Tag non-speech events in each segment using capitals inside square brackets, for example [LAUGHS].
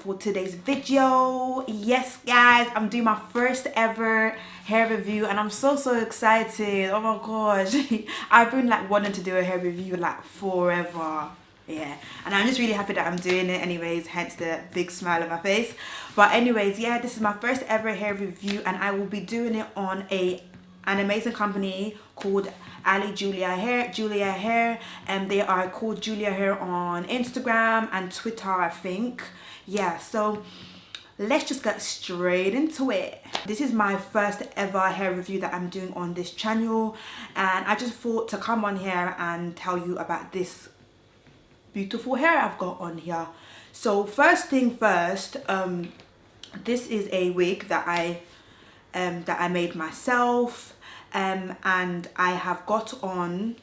for today's video yes guys i'm doing my first ever hair review and i'm so so excited. Oh my gosh. [LAUGHS] I've been like wanting to do a hair review like forever. Yeah. And i'm just really happy that i'm doing it anyways hence the big smile on my face. But anyways yeah this is my first ever hair review and i will be doing it on a an amazing company called Ali Julia Hair, Julia Hair, and they are called Julia Hair on Instagram and Twitter, I think. Yeah, so let's just get straight into it. This is my first ever hair review that I'm doing on this channel, and I just thought to come on here and tell you about this beautiful hair I've got on here. So first thing first, um, this is a wig that I um, that I made myself um, and I have got on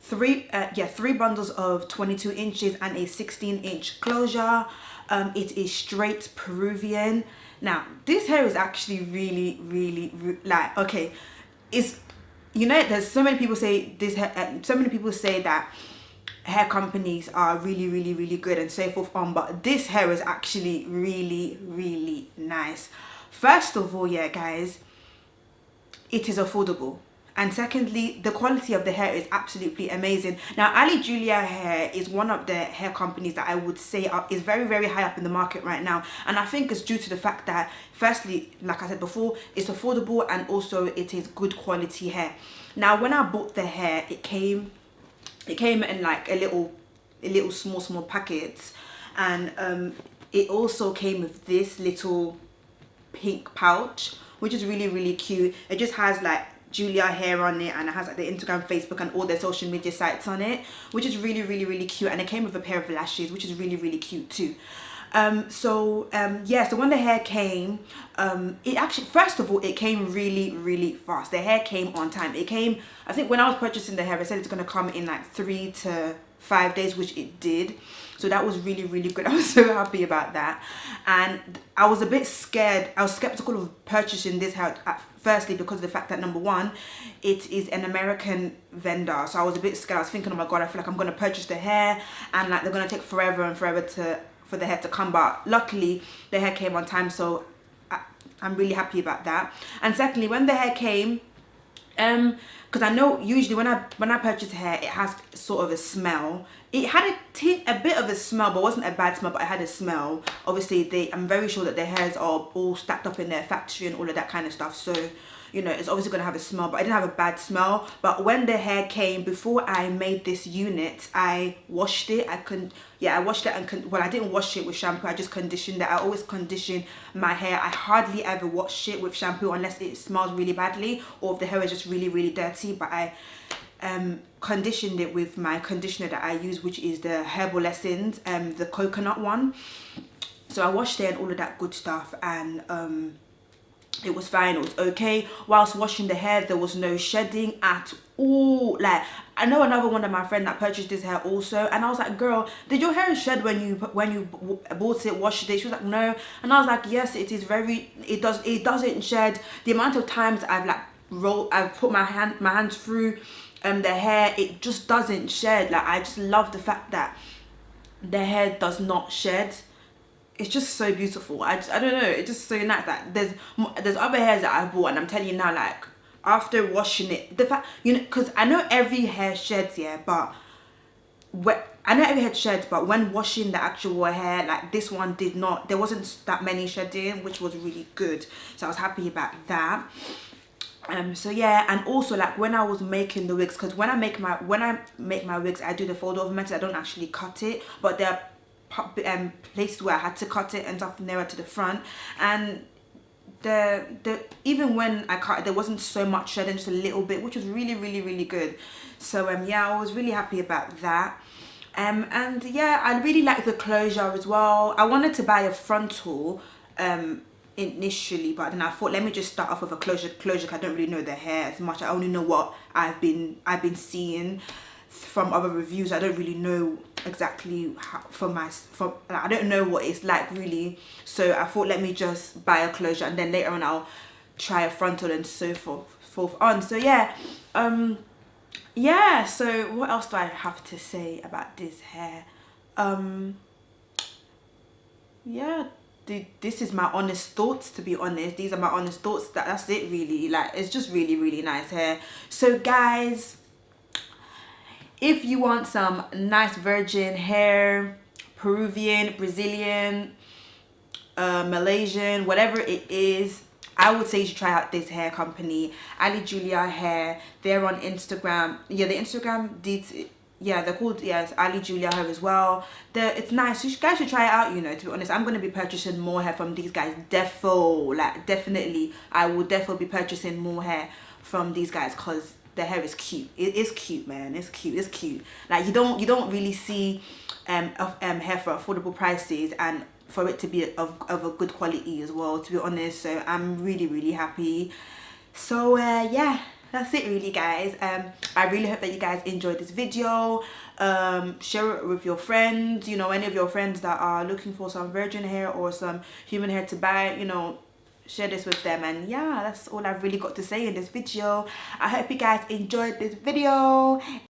three uh, yeah three bundles of 22 inches and a 16 inch closure. Um, it is straight Peruvian. Now this hair is actually really really like okay it's you know there's so many people say this hair uh, so many people say that hair companies are really really really good and so forth on but this hair is actually really really nice. First of all yeah guys it is affordable. And secondly the quality of the hair is absolutely amazing. Now ali julia hair is one of the hair companies that i would say are, is very very high up in the market right now. And i think it's due to the fact that firstly like i said before it's affordable and also it is good quality hair. Now when i bought the hair it came it came in like a little a little small small packets. And um it also came with this little pink pouch which is really really cute. It just has like Julia hair on it and it has like the Instagram Facebook and all their social media sites on it which is really really really cute. And it came with a pair of lashes which is really really cute too um so um yeah so when the hair came um it actually first of all it came really really fast. The hair came on time. It came i think when i was purchasing the hair i said it's going to come in like three to five days which it did. So that was really really good. [LAUGHS] I was so happy about that. And i was a bit scared i was skeptical of purchasing this hair at firstly because of the fact that number one it is an american vendor. So i was a bit scared. I was thinking oh my god i feel like i'm to purchase the hair and like they're going to take forever and forever to for the hair to come but luckily the hair came on time so I, i'm really happy about that. And secondly when the hair came um because i know usually when i when i purchase hair it has sort of a smell it had a, a bit of a smell but wasn't a bad smell but it had a smell. Obviously they i'm very sure that their hairs are all stacked up in their factory and all of that kind of stuff. So you know it's obviously going to have a smell but i didn't have a bad smell. But when the hair came before i made this unit i washed it. I couldn't yeah i washed it and well i didn't wash it with shampoo. I just conditioned it. I always condition my hair. I hardly ever wash it with shampoo unless it smells really badly or if the hair is just really really dirty. But i um, conditioned it with my conditioner that I use which is the Herbal Essence, um, the coconut one. So I washed it and all of that good stuff and um, it was fine, it was okay. Whilst washing the hair there was no shedding at all. Like I know another one of my friend that purchased this hair also and I was like girl did your hair shed when you when you bought it washed it she was like no and I was like yes it is very it does it doesn't shed the amount of times I've like rolled I've put my hand my hands through um the hair it just doesn't shed. Like i just love the fact that the hair does not shed. It's just so beautiful. I just i don't know. It's just so nice. That there's there's other hairs that i bought and i'm telling you now like after washing it the fact you know because i know every hair sheds yeah but what I know every hair sheds but when washing the actual hair like this one did not there wasn't that many shedding which was really good. So I was happy about that um so yeah and also like when i was making the wigs because when i make my when i make my wigs i do the fold over method i don't actually cut it but there are um places where i had to cut it and stuff nearer to the front. And the the even when i cut it there wasn't so much shedding just a little bit which was really really really good. So um yeah i was really happy about that. Um and yeah i really like the closure as well. I wanted to buy a frontal um initially but then I thought let me just start off with a closure closure I don't really know the hair as much. I only know what I've been I've been seeing from other reviews. I don't really know exactly how for my from I don't know what it's like really. So I thought let me just buy a closure and then later on I'll try a frontal and so forth forth on. So yeah um yeah so what else do I have to say about this hair? Um yeah this is my honest thoughts to be honest these are my honest thoughts that that's it really like it's just really really nice hair so guys if you want some nice virgin hair peruvian brazilian uh, malaysian whatever it is I would say you should try out this hair company, Ali Julia Hair. They're on Instagram. Yeah, the Instagram did yeah they're called yes ali julia hair as well. They're, it's nice you guys should try it out you know to be honest. I'm going to be purchasing more hair from these guys defo like definitely. I will definitely be purchasing more hair from these guys because the hair is cute. It is cute man. It's cute. It's cute. Like you don't you don't really see um, of, um hair for affordable prices and for it to be of, of a good quality as well to be honest. So i'm really really happy. So uh yeah that's it really guys. Um i really hope that you guys enjoyed this video. Um share it with your friends you know any of your friends that are looking for some virgin hair or some human hair to buy you know share this with them. And yeah that's all i've really got to say in this video. I hope you guys enjoyed this video